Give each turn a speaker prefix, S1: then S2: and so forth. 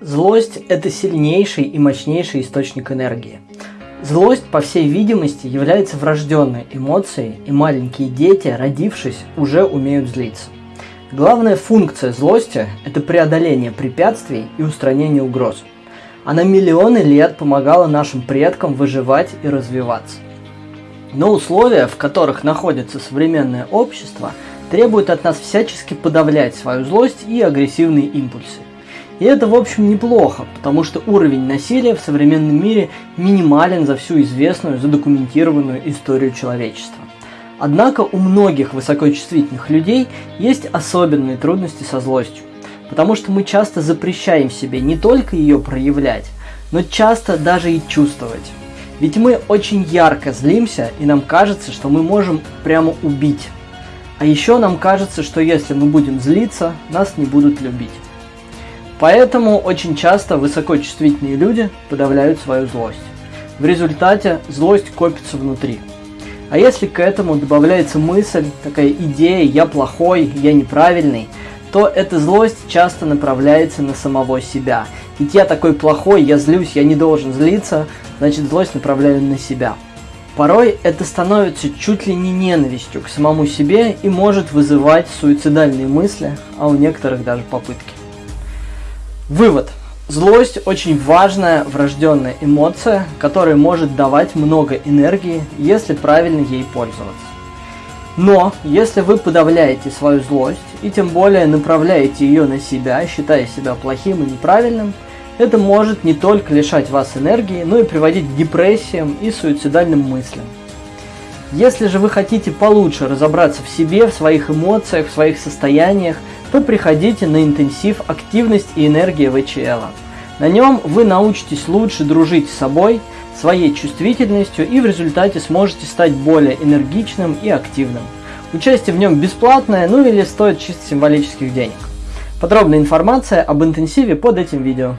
S1: Злость – это сильнейший и мощнейший источник энергии. Злость, по всей видимости, является врожденной эмоцией, и маленькие дети, родившись, уже умеют злиться. Главная функция злости – это преодоление препятствий и устранение угроз. Она миллионы лет помогала нашим предкам выживать и развиваться. Но условия, в которых находится современное общество, требуют от нас всячески подавлять свою злость и агрессивные импульсы. И это, в общем, неплохо, потому что уровень насилия в современном мире минимален за всю известную, задокументированную историю человечества. Однако у многих высокочувствительных людей есть особенные трудности со злостью, потому что мы часто запрещаем себе не только ее проявлять, но часто даже и чувствовать. Ведь мы очень ярко злимся, и нам кажется, что мы можем прямо убить. А еще нам кажется, что если мы будем злиться, нас не будут любить. Поэтому очень часто высокочувствительные люди подавляют свою злость. В результате злость копится внутри. А если к этому добавляется мысль, такая идея «я плохой», «я неправильный», то эта злость часто направляется на самого себя. Ведь я такой плохой, я злюсь, я не должен злиться, значит злость направляю на себя. Порой это становится чуть ли не ненавистью к самому себе и может вызывать суицидальные мысли, а у некоторых даже попытки. Вывод. Злость очень важная врожденная эмоция, которая может давать много энергии, если правильно ей пользоваться. Но если вы подавляете свою злость и тем более направляете ее на себя, считая себя плохим и неправильным, это может не только лишать вас энергии, но и приводить к депрессиям и суицидальным мыслям. Если же вы хотите получше разобраться в себе, в своих эмоциях, в своих состояниях, то приходите на интенсив «Активность и энергия ВЧЛ». На нем вы научитесь лучше дружить с собой, своей чувствительностью и в результате сможете стать более энергичным и активным. Участие в нем бесплатное, ну или стоит чисто символических денег. Подробная информация об интенсиве под этим видео.